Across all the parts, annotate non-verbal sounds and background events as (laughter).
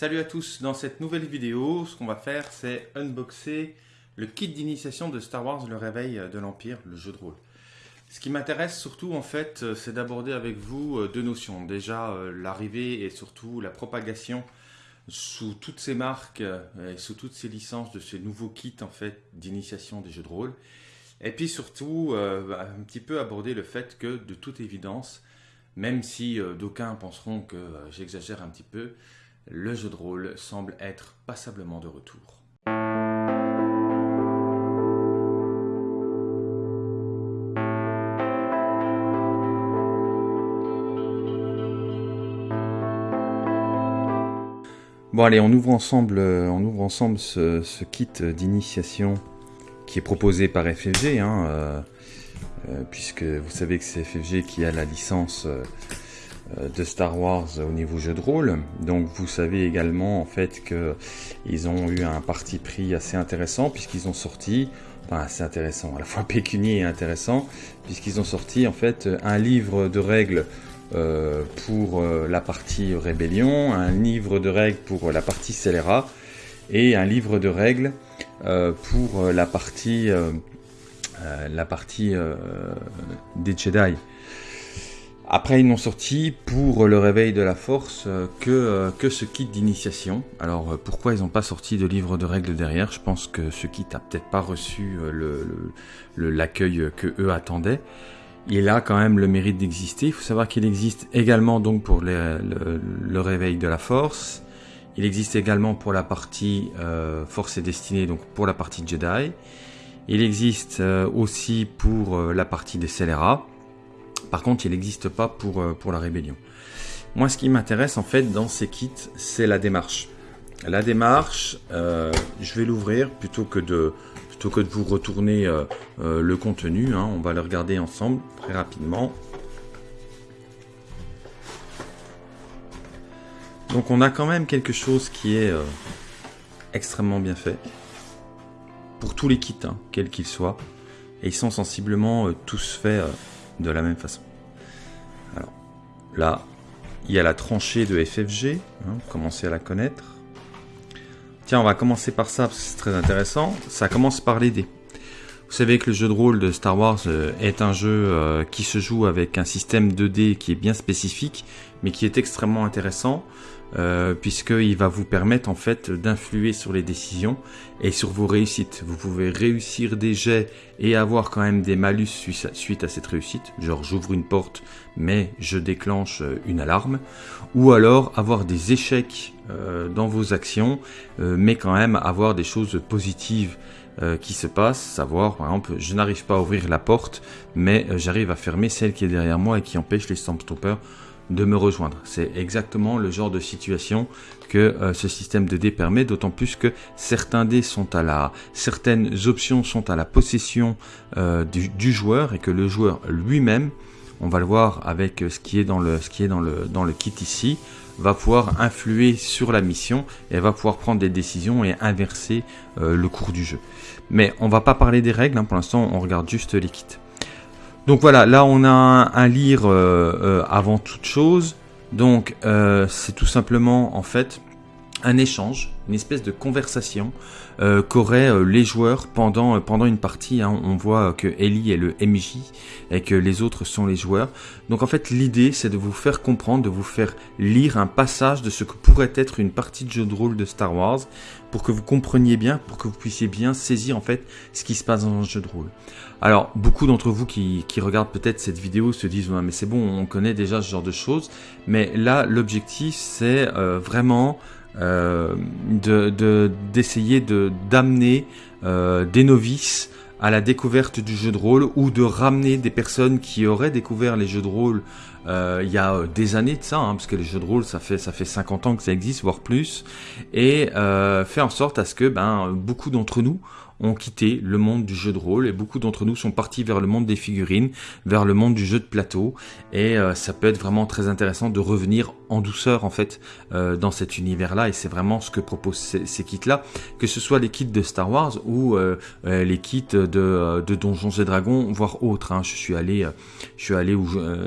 Salut à tous, dans cette nouvelle vidéo, ce qu'on va faire c'est unboxer le kit d'initiation de Star Wars Le Réveil de l'Empire, le jeu de rôle. Ce qui m'intéresse surtout en fait, c'est d'aborder avec vous euh, deux notions. Déjà euh, l'arrivée et surtout la propagation sous toutes ces marques euh, et sous toutes ces licences de ces nouveaux kits en fait d'initiation des jeux de rôle. Et puis surtout un petit peu aborder le fait que de toute évidence, même si d'aucuns penseront que j'exagère un petit peu, le jeu de rôle semble être passablement de retour. Bon allez, on ouvre ensemble, euh, on ouvre ensemble ce, kit d'initiation qui est proposé par FFG, hein, euh, euh, puisque vous savez que c'est FFG qui a la licence de Star Wars au niveau jeu de rôle. Donc vous savez également en fait que ils ont eu un parti pris assez intéressant puisqu'ils ont sorti, enfin assez intéressant, à la fois (laughs) pécunier et intéressant, puisqu'ils ont sorti un livre de règles euh, pour euh, la partie rébellion, un livre de règles pour la partie scélérat et un livre de règles pour la partie des Jedi. Après, ils n'ont sorti pour le réveil de la force euh, que, euh, que ce kit d'initiation. Alors, euh, pourquoi ils n'ont pas sorti de livre de règles derrière? Je pense que ce kit a peut-être pas reçu l'accueil le, que eux attendaient. Il a quand même le mérite d'exister. Il faut savoir qu'il existe également donc pour le, le, réveil de la force. Il existe également pour la partie force et destinée, donc pour la partie Jedi. Il existe aussi pour la partie des scélérats. Par contre, il n'existe pas pour, euh, pour la rébellion. Moi, ce qui m'intéresse en fait dans ces kits, c'est la démarche. La démarche, euh, je vais l'ouvrir plutôt que de plutôt que de vous retourner euh, le contenu. Hein. on va le regarder ensemble très rapidement. Donc on a quand même quelque chose qui est extrêmement bien fait. Pour tous les kits, hein, quels qu'ils soient. Et ils sont sensiblement tous faits de la même façon. Alors là, il y a la tranchée de FFG, hein, commencez à la connaître. Tiens, on va commencer par ça parce que c'est très intéressant. Ça commence par les dés. Vous savez que le jeu de rôle de Star Wars euh, est un jeu euh, qui se joue avec un système de dés qui est bien spécifique, mais qui est extrêmement intéressant. Euh, puisqu'il va vous permettre en fait d'influer sur les décisions et sur vos réussites. Vous pouvez réussir des jets et avoir quand même des malus suite à cette réussite, genre j'ouvre une porte mais je déclenche une alarme, ou alors avoir des échecs dans vos actions mais quand même avoir des choses positives qui se passent, savoir par exemple je n'arrive pas à ouvrir la porte mais j'arrive à fermer celle qui est derrière moi et qui empêche les Stormtroopers de me rejoindre. C'est exactement le genre de situation que euh, ce système de dés permet, d'autant plus que certains dés sont à la, certaines options sont à la possession euh, du, joueur et que le joueur lui-même, on va le voir avec ce qui est dans le, ce qui est dans le, dans le kit ici, va pouvoir influer sur la mission et va pouvoir prendre des décisions et inverser euh, le cours du jeu. Mais on va pas parler des règles, hein, pour l'instant on regarde juste les kits. Donc voilà, là on a un, lire euh, euh, avant toute chose. Donc c'est tout simplement en fait un échange, une espèce de conversation euh, qu'auraient euh, les joueurs pendant, euh, pendant une partie. Hein. On voit que Ellie est le MJ et que les autres sont les joueurs. Donc en fait l'idée c'est de vous faire comprendre, de vous faire lire un passage de ce que pourrait être une partie de jeu de rôle de Star Wars pour que vous compreniez bien, pour que vous puissiez bien saisir en fait ce qui se passe dans un jeu de rôle. Alors beaucoup d'entre vous qui, qui regardent peut-être cette vidéo se disent ouais, mais c'est bon on connaît déjà ce genre de choses mais là l'objectif c'est vraiment euh, d'essayer de, d'amener euh, des novices à la découverte du jeu de rôle ou de ramener des personnes qui auraient découvert les jeux de rôle euh, il y a des années de ça, hein, parce que les jeux de rôle, ça fait ça fait 50 ans que ça existe, voire plus, et euh, fait en sorte à ce que ben beaucoup d'entre nous ont quitté le monde du jeu de rôle et beaucoup d'entre nous sont partis vers le monde des figurines, vers le monde du jeu de plateau, et euh, ça peut être vraiment très intéressant de revenir en douceur en fait euh, dans cet univers-là et c'est vraiment ce que proposent ces, kits-là, que ce soit les kits de Star Wars ou euh, les kits de, Donjons et Dragons, voire autres. Hein. Je suis allé, je suis allé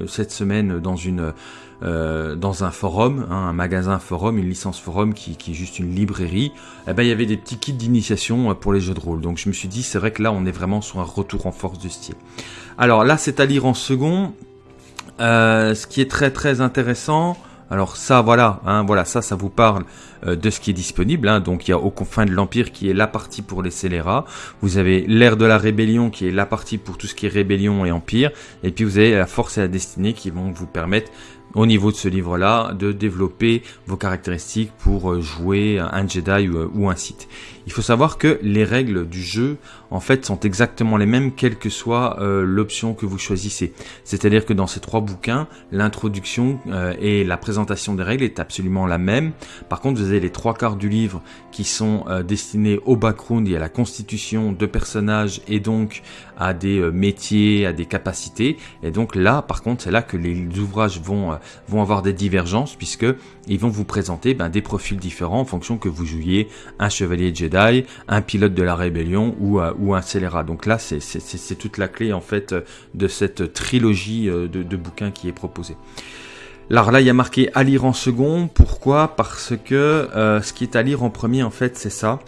cette semaine dans une dans un forum, hein, un magasin forum, une licence forum qui, qui est juste une librairie, eh ben, il y avait des petits kits d'initiation pour les jeux de rôle. Donc je me suis dit, c'est vrai que là, on est vraiment sur un retour en force du style. Alors là, c'est à lire en second. Euh, ce qui est très très intéressant, alors ça voilà, hein, voilà ça ça vous parle euh, de ce qui est disponible. Hein. donc il y a Aux confins de l'Empire qui est la partie pour les scélérats. Vous avez l'ère de la rébellion qui est la partie pour tout ce qui est rébellion et empire. Et puis vous avez la force et la destinée qui vont vous permettre au niveau de ce livre-là de développer vos caractéristiques pour euh, jouer un Jedi ou un Sith. Il faut savoir que les règles du jeu, en fait, sont exactement les mêmes, quelle que soit euh, l'option que vous choisissez. C'est-à-dire que dans ces trois bouquins, l'introduction euh, et la présentation des règles est absolument la même. Par contre, vous avez les trois quarts du livre qui sont euh, destinés au background et à la constitution de personnages et donc à des métiers, à des capacités. Et donc là, par contre, c'est là que les ouvrages vont, avoir des divergences puisque ils vont vous présenter ben, des profils différents en fonction que vous jouiez un chevalier Jedi, un pilote de la rébellion ou, euh, un scélérat. Donc là, c'est toute la clé en fait de cette trilogie euh, de, bouquins qui est proposée. Alors là, il y a marqué à lire en second. Pourquoi? Parce que euh, ce qui est à lire en premier, en fait, c'est ça.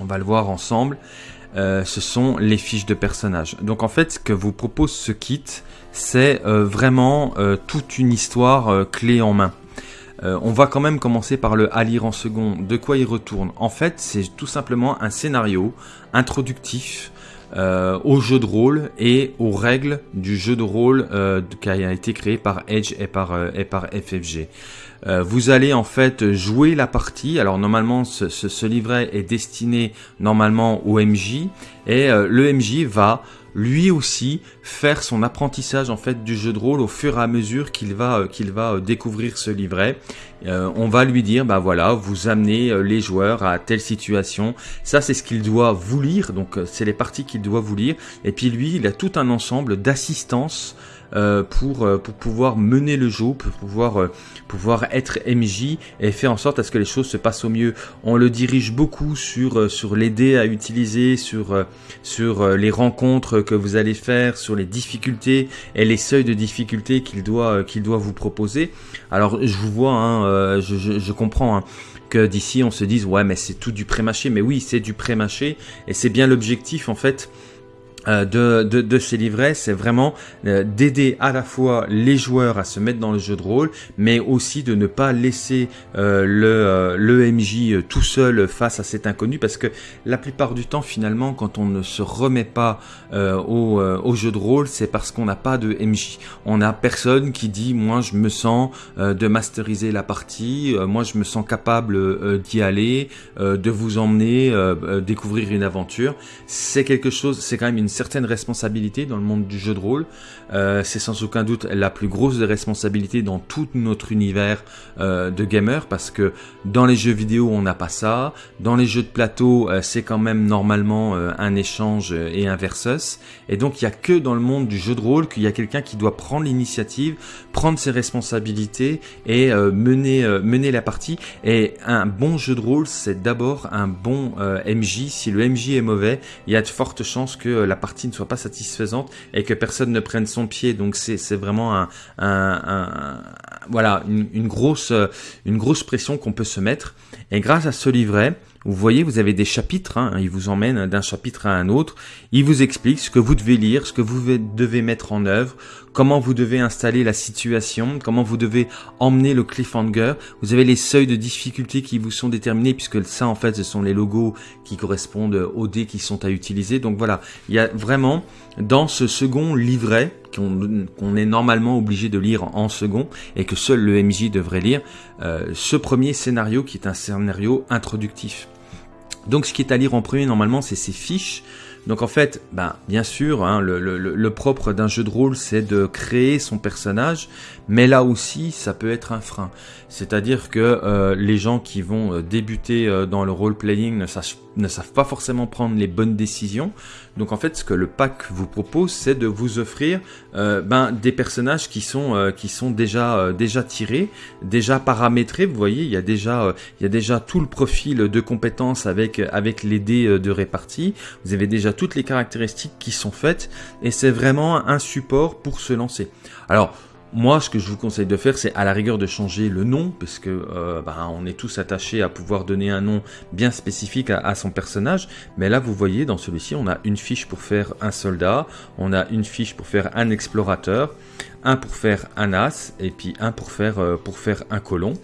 On va le voir ensemble. ce sont les fiches de personnages. Donc en fait, ce que vous propose ce kit, c'est vraiment toute une histoire clé en main. Euh, on va quand même commencer par le à lire en second. De quoi il retourne En fait, c'est tout simplement un scénario introductif euh, au jeu de rôle et aux règles du jeu de rôle euh, qui a été créé par Edge et par, et par FFG. vous allez en fait jouer la partie. Alors normalement, ce, ce livret est destiné normalement au MJ et le MJ va lui aussi faire son apprentissage en fait du jeu de rôle au fur et à mesure qu'il va euh, qu'il va euh, découvrir ce livret. Euh, on va lui dire bah voilà, vous amenez les joueurs à telle situation. Ça c'est ce qu'il doit vous lire, donc c'est les parties qu'il doit vous lire. Et puis lui, il a tout un ensemble d'assistance euh, pour, euh, pour pouvoir mener le jeu, pour pouvoir, euh, pouvoir être MJ et faire en sorte à ce que les choses se passent au mieux. On le dirige beaucoup sur, sur les dés à utiliser, sur, sur les rencontres que vous allez faire, sur les difficultés et les seuils de difficulté qu'il doit, qu'il doit vous proposer. Alors je vous vois, hein, je, je, je, comprends. Hein, que d'ici on se dise ouais mais c'est tout du pré-mâché mais oui c'est du pré-mâché et c'est bien l'objectif en fait euh, de, de, de, ces livrets, c'est vraiment euh, d'aider à la fois les joueurs à se mettre dans le jeu de rôle, mais aussi de ne pas laisser euh, le, le MJ tout seul face à cet inconnu, parce que la plupart du temps, finalement, quand on ne se remet pas au, au, jeu de rôle, c'est parce qu'on n'a pas de MJ. On n'a personne qui dit, moi, je me sens de masteriser la partie, moi, je me sens capable d'y aller, de vous emmener découvrir une aventure. C'est quelque chose, c'est quand même une certaine responsabilité dans le monde du jeu de rôle. Euh, c'est sans aucun doute la plus grosse des responsabilités dans tout notre univers euh, de gamer parce que dans les jeux vidéo on n'a pas ça, dans les jeux de plateau euh, c'est quand même normalement un échange et un versus et donc il y a que dans le monde du jeu de rôle qu'il y a quelqu'un qui doit prendre l'initiative, prendre ses responsabilités et mener mener la partie et un bon jeu de rôle c'est d'abord un bon MJ. Si le MJ est mauvais, il y a de fortes chances que la partie ne soit pas satisfaisante et que personne ne prenne son pied. Donc c'est vraiment un, voilà une, grosse une grosse pression qu'on peut se mettre. Et grâce à ce livret, vous voyez, vous avez des chapitres, hein, il vous emmène d'un chapitre à un autre, il vous explique ce que vous devez lire, ce que vous devez mettre en œuvre, comment vous devez installer la situation, comment vous devez emmener le cliffhanger. Vous avez les seuils de difficulté qui vous sont déterminés, puisque ça, en fait, ce sont les logos qui correspondent aux dés qui sont à utiliser. Donc voilà, il y a vraiment dans ce second livret qu'on est normalement obligé de lire en second et que seul le MJ devrait lire, euh, ce premier scénario qui est un scénario introductif. Donc ce qui est à lire en premier normalement c'est ces fiches Donc en fait, ben, bien sûr, hein, le, propre d'un jeu de rôle, c'est de créer son personnage, mais là aussi, ça peut être un frein. C'est-à-dire que euh, les gens qui vont euh, débuter euh, dans le role-playing ne, savent pas forcément prendre les bonnes décisions. Donc en fait, ce que le pack vous propose, c'est de vous offrir ben, des personnages qui sont, déjà, tirés, déjà paramétrés. Vous voyez, il y a déjà, il y a déjà tout le profil de compétences avec, avec les dés de répartie. Vous avez déjà toutes les caractéristiques qui sont faites et c'est vraiment un support pour se lancer. Alors, moi, ce que je vous conseille de faire, c'est à la rigueur de changer le nom, parce que euh, bah, on est tous attachés à pouvoir donner un nom bien spécifique à, son personnage. Mais là, vous voyez, dans celui-ci, on a une fiche pour faire un soldat, on a une fiche pour faire un explorateur, un pour faire un as, et puis un pour faire euh, pour faire un colon.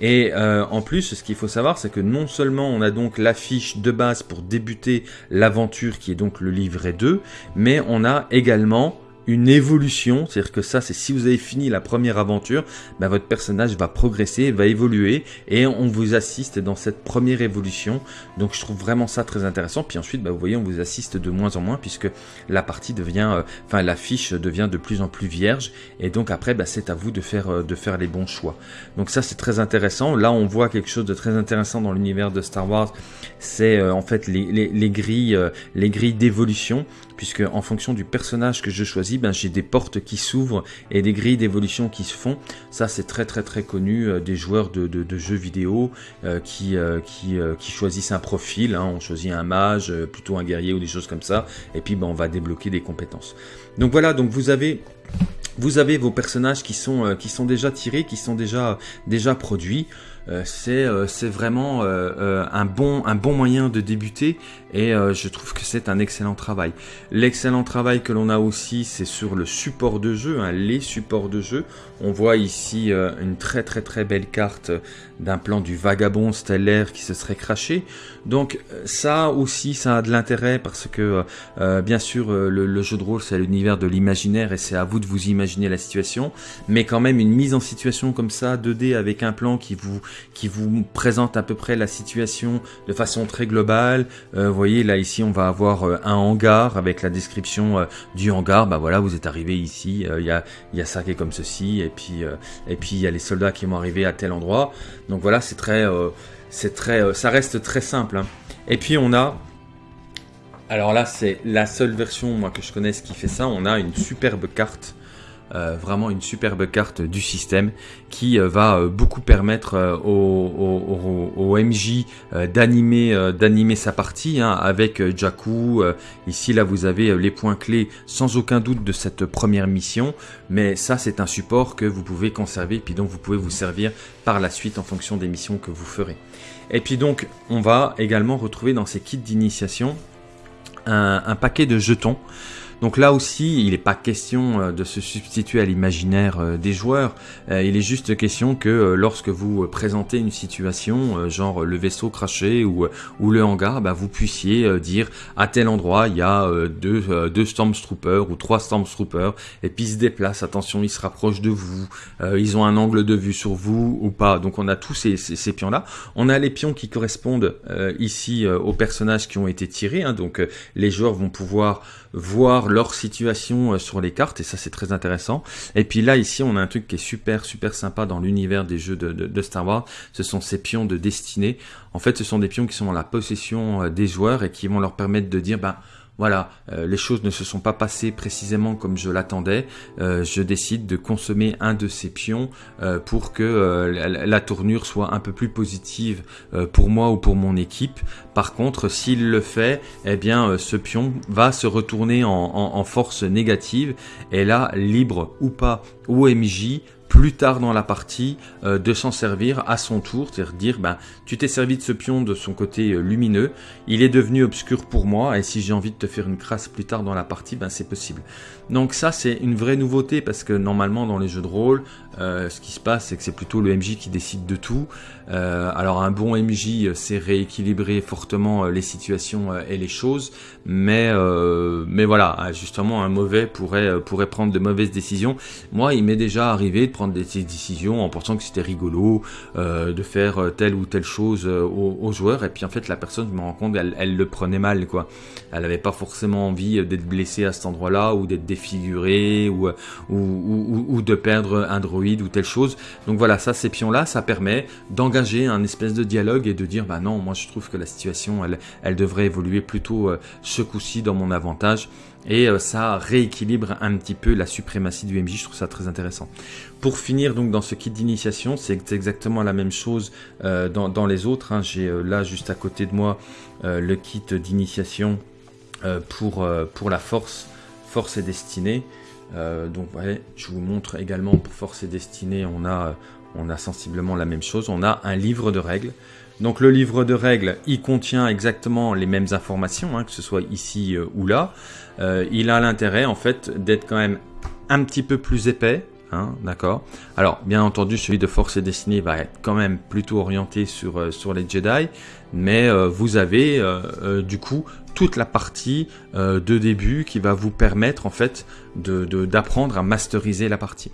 Et euh, en plus, ce qu'il faut savoir, c'est que non seulement on a donc la fiche de base pour débuter l'aventure, qui est donc le livret 2, mais on a également une évolution, c'est-à-dire que ça, c'est si vous avez fini la première aventure, ben votre personnage va progresser, va évoluer, et on vous assiste dans cette première évolution. Donc je trouve vraiment ça très intéressant. Puis ensuite, ben, vous voyez, on vous assiste de moins en moins puisque la partie devient, euh, enfin la fiche devient de plus en plus vierge, et donc après, ben, c'est à vous de faire euh, de faire les bons choix. Donc ça, c'est très intéressant. Là, on voit quelque chose de très intéressant dans l'univers de Star Wars. C'est euh, en fait les grilles, les grilles d'évolution puisque en fonction du personnage que je choisis, ben, j'ai des portes qui s'ouvrent et des grilles d'évolution qui se font. Ça, c'est très très très connu euh, des joueurs de, jeux vidéo euh, qui, euh, qui, qui, choisissent un profil. Hein. On choisit un mage, plutôt un guerrier ou des choses comme ça, et puis ben, on va débloquer des compétences. Donc voilà, donc vous avez vous avez vos personnages qui sont, qui sont déjà tirés, qui sont déjà, déjà produits. Euh, euh, c'est vraiment euh, un, bon, un bon moyen de débuter et je trouve que c'est un excellent travail. L'excellent travail que l'on a aussi, c'est sur le support de jeu, hein, les supports de jeu. On voit ici une très très très belle carte d'un plan du vagabond stellaire qui se serait craché. Donc ça aussi, ça a de l'intérêt parce que bien sûr le, le, jeu de rôle c'est l'univers de l'imaginaire et c'est à vous de vous imaginer la situation, mais quand même une mise en situation comme ça 2D avec un plan qui vous qui vous présente à peu près la situation de façon très globale. Euh, vous voyez, là ici, on va avoir euh, un hangar avec la description euh, du hangar. Bah voilà, vous êtes arrivé ici, il y, a, y a ça qui est comme ceci, et puis et puis il y a les soldats qui vont arriver à tel endroit. Donc voilà, c'est très, c'est très, ça reste très simple. Hein. Et puis on a alors là, c'est la seule version moi que je connaisse qui fait ça. On a une superbe carte euh, vraiment une superbe carte du système qui euh, va euh, beaucoup permettre au, MJ d'animer d'animer sa partie hein, avec Jakku. ici là vous avez les points clés sans aucun doute de cette première mission, mais ça c'est un support que vous pouvez conserver puis donc vous pouvez vous servir par la suite en fonction des missions que vous ferez. Et puis donc on va également retrouver dans ces kits d'initiation un, paquet de jetons. Donc là aussi, il n'est pas question euh, de se substituer à l'imaginaire euh, des joueurs. Euh, il est juste question que lorsque vous présentez une situation, genre le vaisseau craché ou, le hangar, bah, vous puissiez dire à tel endroit il y a deux, Stormtroopers ou trois Stormtroopers et puis ils se déplacent. Attention, ils se rapprochent de vous. ils ont un angle de vue sur vous ou pas. Donc on a tous ces, ces, pions-là. On a les pions qui correspondent ici aux personnages qui ont été tirés. Hein. donc les joueurs vont pouvoir voir leur situation euh, sur les cartes, et ça c'est très intéressant. Et puis là, ici, on a un truc qui est super, super sympa dans l'univers des jeux de, Star Wars, ce sont ces pions de destinée. En fait, ce sont des pions qui sont en la possession euh, des joueurs et qui vont leur permettre de dire, ben, voilà, euh, les choses ne se sont pas passées précisément comme je l'attendais. Euh, je décide de consommer un de ces pions euh, pour que la, tournure soit un peu plus positive pour moi ou pour mon équipe. Par contre, s'il le fait, eh bien, ce pion va se retourner en, en force négative. Et là, libre ou pas, OMJ plus tard dans la partie euh, de s'en servir à son tour, c'est-à-dire dire ben, tu t'es servi de ce pion de son côté euh, lumineux, il est devenu obscur pour moi et si j'ai envie de te faire une crasse plus tard dans la partie, ben c'est possible. Donc ça c'est une vraie nouveauté parce que normalement dans les jeux de rôle, euh, ce qui se passe, c'est que c'est plutôt le MJ qui décide de tout. Alors un bon MJ c'est rééquilibrer fortement les situations et les choses, mais mais voilà, justement un mauvais pourrait pourrait prendre de mauvaises décisions. Moi, il m'est déjà arrivé prendre des décisions en pensant que c'était rigolo de faire telle ou telle chose aux, joueurs, et puis en fait la personne, je me rends compte, elle, le prenait mal quoi. Elle n'avait pas forcément envie d'être blessée à cet endroit-là ou d'être défigurée ou, de perdre un droïde ou telle chose. Donc voilà, ça, ces pions-là, ça permet d'engager un espèce de dialogue et de dire, bah non, moi je trouve que la situation, elle, devrait évoluer plutôt euh, ce coup-ci dans mon avantage. Et euh, ça rééquilibre un petit peu la suprématie du MJ, je trouve ça très intéressant. Pour finir donc dans ce kit d'initiation, c'est exactement la même chose euh, dans, les autres. Hein. J'ai là juste à côté de moi le kit d'initiation pour, la force, force et destinée. Euh, donc je vous montre également pour Force et Destinée, on a sensiblement la même chose. On a un livre de règles. Donc le livre de règles, il contient exactement les mêmes informations, hein, que ce soit ici euh, ou là. Euh, il a l'intérêt en fait d'être quand même un petit peu plus épais, Hein, d'accord? Alors, bien entendu, celui de Force et Destinée va être quand même plutôt orienté sur, sur les Jedi, mais vous avez du coup toute la partie euh, de début qui va vous permettre en fait d'apprendre à masteriser la partie.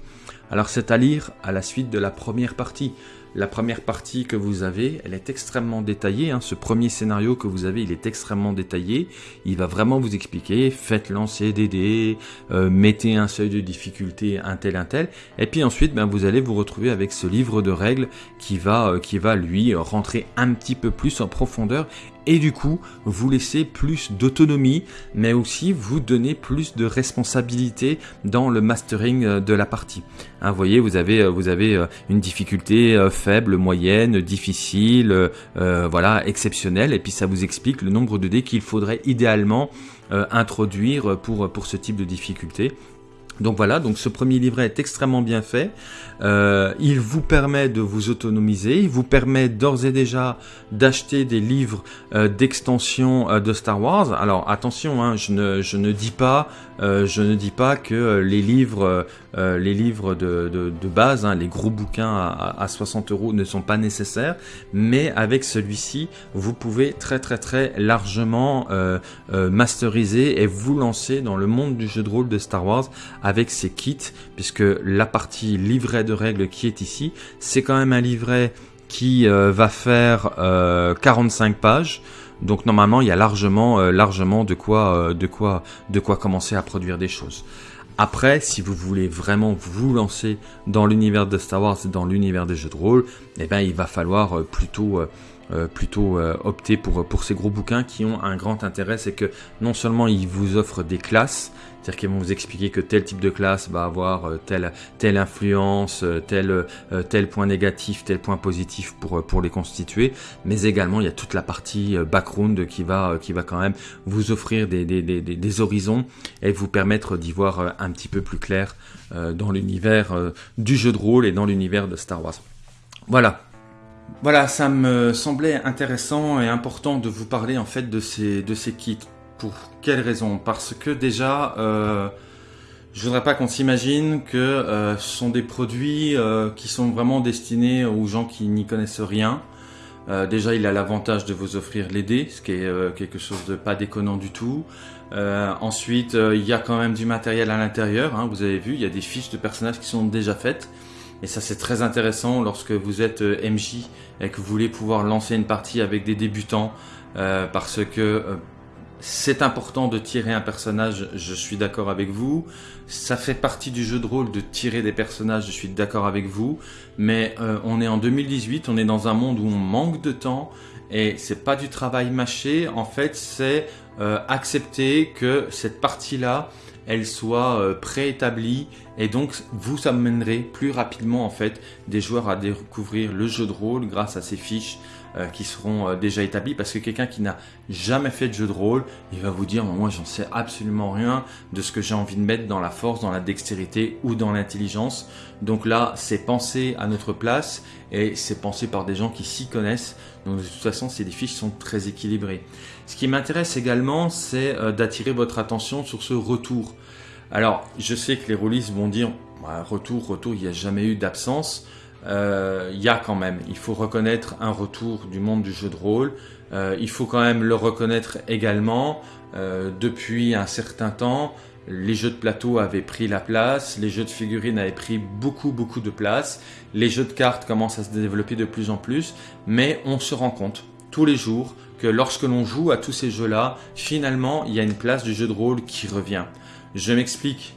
Alors c'est à lire à la suite de la première partie. La première partie que vous avez, elle est extrêmement détaillée. Hein. Ce premier scénario que vous avez, il est extrêmement détaillé. Il va vraiment vous expliquer, faites lancer des dés, euh, mettez un seuil de difficulté, un tel, un tel. Et puis ensuite, ben, vous allez vous retrouver avec ce livre de règles qui va, euh, qui va lui rentrer un petit peu plus en profondeur et du coup vous laisser plus d'autonomie mais aussi vous donner plus de responsabilité dans le mastering euh, de la partie. Hein, vous voyez vous avez, vous avez une difficulté faible, moyenne, difficile, euh, euh, voilà, exceptionnelle, et puis ça vous explique le nombre de dés qu'il faudrait idéalement euh, introduire pour ce type de difficulté. Donc voilà, donc ce premier livret est extrêmement bien fait. Euh, il vous permet de vous autonomiser, il vous permet d'ores et déjà d'acheter des livres euh, d'extension euh, de Star Wars. Alors attention, hein, je, ne, je ne dis pas, je ne dis pas que les livres, les livres de, de, base, hein, les gros bouquins à, à, 60 euros ne sont pas nécessaires, mais avec celui-ci, vous pouvez très très très largement masteriser et vous lancer dans le monde du jeu de rôle de Star Wars avec ces kits, puisque la partie livret de règles qui est ici, c'est quand même un livret qui euh, va faire 45 euh, pages. Donc normalement, il y a largement, euh, largement de quoi, de quoi, de quoi commencer à produire des choses. Après, si vous voulez vraiment vous lancer dans l'univers de Star Wars, dans l'univers des jeux de rôle, eh ben, il va falloir plutôt euh, plutôt euh, opter pour, pour ces gros bouquins qui ont un grand intérêt, c'est que non seulement ils vous offrent des classes, c'est-à-dire qu'ils vont vous expliquer que tel type de classe va avoir euh, telle, telle influence, tel, tel point négatif, tel point positif pour, pour les constituer, mais également il y a toute la partie background qui va, qui va quand même vous offrir des, des, des, des horizons et vous permettre d'y voir un petit peu plus clair dans l'univers du jeu de rôle et dans l'univers de Star Wars. Voilà, voilà, ça me semblait intéressant et important de vous parler en fait de ces, kits. Pour quelle raison? Parce que déjà, euh, je voudrais pas qu'on s'imagine que euh, ce sont des produits euh, qui sont vraiment destinés aux gens qui n'y connaissent rien. Euh, déjà, il a l'avantage de vous offrir les dés, ce qui est quelque chose de pas déconnant du tout. ensuite, il y a quand même du matériel à l'intérieur. Hein, vous avez vu, il y a des fiches de personnages qui sont déjà faites. Et ça c'est très intéressant lorsque vous êtes euh, MJ et que vous voulez pouvoir lancer une partie avec des débutants euh, parce que euh, c'est important de tirer un personnage, je suis d'accord avec vous. Ça fait partie du jeu de rôle de tirer des personnages, je suis d'accord avec vous. Mais on est en 2018, on est dans un monde où on manque de temps et c'est pas du travail mâché. En fait, c'est accepter que cette partie-là, elle soit euh, préétablie et donc vous amènerez plus rapidement en fait des joueurs à découvrir le jeu de rôle grâce à ces fiches euh, qui seront euh, déjà établies parce que quelqu'un qui n'a jamais fait de jeu de rôle, il va vous dire moi j'en sais absolument rien de ce que j'ai envie de mettre dans la force, dans la dextérité ou dans l'intelligence. Donc là, c'est pensé à notre place et c'est pensé par des gens qui s'y connaissent. Donc de toute façon, ces fiches sont très équilibrées. Ce qui m'intéresse également, c'est d'attirer votre attention sur ce retour. Alors, je sais que les rôlistes vont dire retour, retour, il n'y a jamais eu d'absence. Euh, il y a quand même, il faut reconnaître un retour du monde du jeu de rôle. Euh, il faut quand même le reconnaître également. Euh, depuis un certain temps, les jeux de plateau avaient pris la place, les jeux de figurines avaient pris beaucoup beaucoup de place, les jeux de cartes commencent à se développer de plus en plus, mais on se rend compte tous les jours que lorsque l'on joue à tous ces jeux-là, finalement, il y a une place du jeu de rôle qui revient. Je m'explique.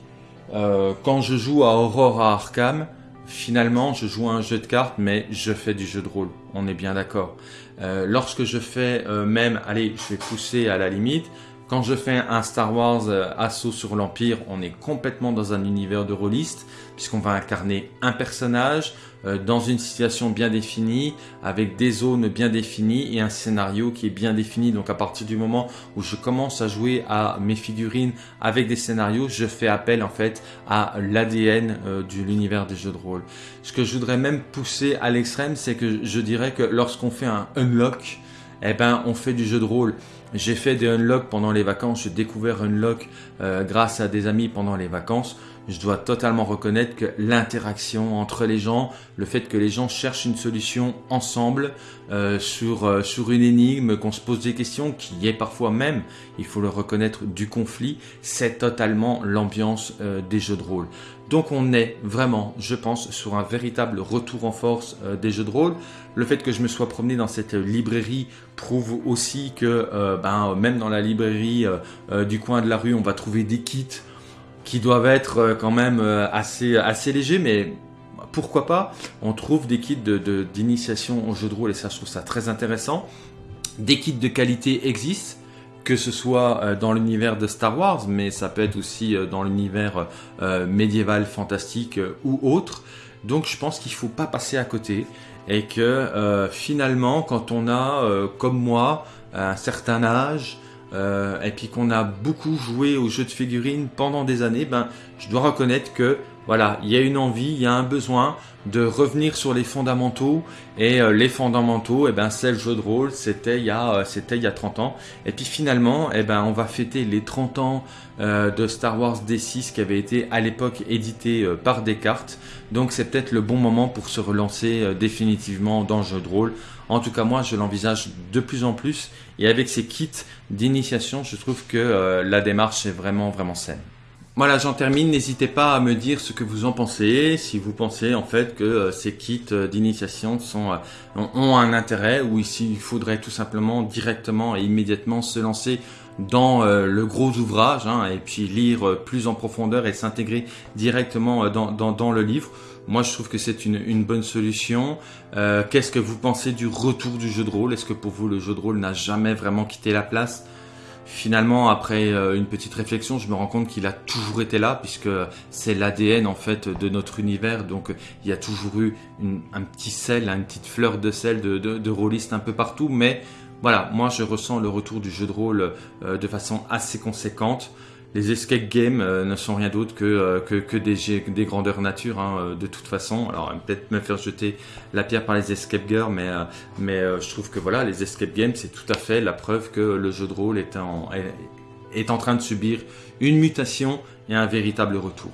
Euh, quand je joue à Aurora Arkham, finalement, je joue à un jeu de cartes, mais je fais du jeu de rôle. On est bien d'accord. Euh, lorsque je fais euh, même, allez, je vais pousser à la limite, quand je fais un Star Wars euh, Assaut sur l'Empire, on est complètement dans un univers de rôliste, puisqu'on va incarner un personnage euh, dans une situation bien définie, avec des zones bien définies et un scénario qui est bien défini. Donc à partir du moment où je commence à jouer à mes figurines avec des scénarios, je fais appel en fait à l'ADN euh, de l'univers des jeux de rôle. Ce que je voudrais même pousser à l'extrême, c'est que je dirais que lorsqu'on fait un unlock, eh ben on fait du jeu de rôle. J'ai fait des unlocks pendant les vacances, j'ai découvert unlock euh, grâce à des amis pendant les vacances. Je dois totalement reconnaître que l'interaction entre les gens, le fait que les gens cherchent une solution ensemble euh, sur, euh, sur une énigme, qu'on se pose des questions, qui est parfois même, il faut le reconnaître, du conflit, c'est totalement l'ambiance des jeux de rôle. Donc on est vraiment, je pense, sur un véritable retour en force euh, des jeux de rôle. Le fait que je me sois promené dans cette librairie prouve aussi que euh, ben, même dans la librairie euh, du coin de la rue, on va trouver des kits qui doivent être quand même assez, légers, mais pourquoi pas On trouve des kits d'initiation de, au jeu de rôle et ça, je trouve ça très intéressant. Des kits de qualité existent que ce soit euh, dans l'univers de Star Wars, mais ça peut être aussi euh, dans l'univers euh, médiéval, fantastique ou autre. Donc je pense qu'il ne faut pas passer à côté et que finalement quand on a, comme moi, un certain âge, et puis qu'on a beaucoup joué aux jeux de figurines pendant des années, ben, je dois reconnaître que voilà, il y a une envie, il y a un besoin de revenir sur les fondamentaux. Et euh, les fondamentaux, eh ben, c'est le jeu de rôle, c'était il, y a, euh, c'était il y a 30 ans. Et puis finalement, eh ben, on va fêter les 30 ans euh, de Star Wars D6 qui avait été à l'époque édité par Descartes. Donc c'est peut-être le bon moment pour se relancer définitivement dans le jeu de rôle. En tout cas, moi, je l'envisage de plus en plus. Et avec ces kits d'initiation, je trouve que la démarche est vraiment, vraiment saine. Voilà, j'en termine. N'hésitez pas à me dire ce que vous en pensez. Si vous pensez en fait que euh, ces kits euh, d'initiation sont euh, ont un intérêt ou ici il faudrait tout simplement directement et immédiatement se lancer dans le gros ouvrage hein, et puis lire plus en profondeur et s'intégrer directement dans, le livre. Moi, je trouve que c'est une, une, bonne solution. Qu'est-ce que vous pensez du retour du jeu de rôle? Est-ce que pour vous, le jeu de rôle n'a jamais vraiment quitté la place? Finalement, après euh, une petite réflexion, je me rends compte qu'il a toujours été là, puisque c'est l'ADN en fait de notre univers. Donc, il y a toujours eu un petit sel, une petite fleur de sel de, de, de un peu partout. Mais voilà, moi, je ressens le retour du jeu de rôle euh, de façon assez conséquente les escape games euh, ne sont rien d'autre que, euh, des, grandeurs nature, hein, euh, de toute façon. Alors, peut-être me faire jeter la pierre par les escape girls, mais, je trouve que voilà, les escape games, c'est tout à fait la preuve que le jeu de rôle est en train de subir une mutation et un véritable retour.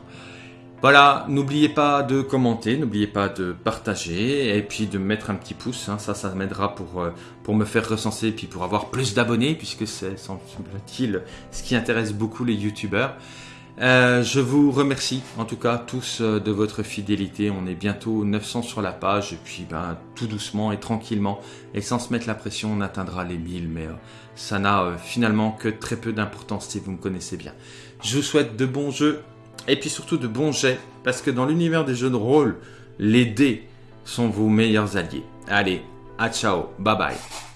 Voilà, n'oubliez pas de commenter, n'oubliez pas de partager et puis de mettre un petit pouce, hein, ça, ça m'aidera pour, euh, pour me faire recenser et puis pour avoir plus d'abonnés puisque c'est, semble-t-il, ce qui intéresse beaucoup les youtubeurs. Euh, je vous remercie en tout cas tous euh, de votre fidélité. On est bientôt 900 sur la page et puis ben, tout doucement et tranquillement et sans se mettre la pression, on atteindra les 1000. Mais ça n'a finalement que très peu d'importance si vous me connaissez bien. Je vous souhaite de bons jeux et puis surtout de bons jets, parce que dans l'univers des jeux de rôle, les dés sont vos meilleurs alliés. Allez, à ciao, bye bye.